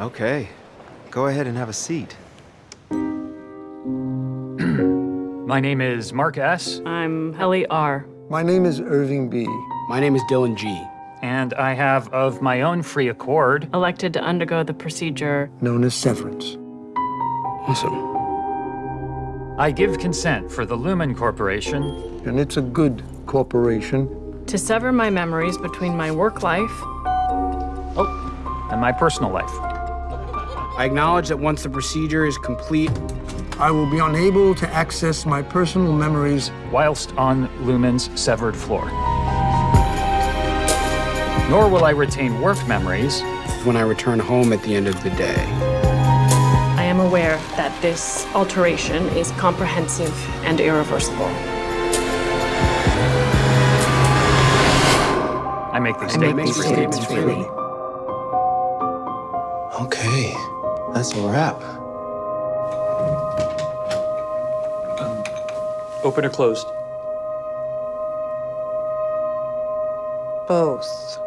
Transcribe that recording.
Okay. Go ahead and have a seat. My name is Mark S., I'm Helly R. My name is Irving B. My name is Dylan G. and I have, of my own free accord, Elected to undergo the procedure. known as severance. Awesome. I give consent for the Lumon Corporation And it's a good corporation. To sever my memories between my work life Oh, and my personal life. I acknowledge that once the procedure is complete, I will be unable to access my personal memories. whilst on Lumon's severed floor. Nor will I retain work memories when I return home at the end of the day. I am aware that this alteration is comprehensive and irreversible. I make these I statements. statements freely. Okay. That's a wrap. Open or closed? Both.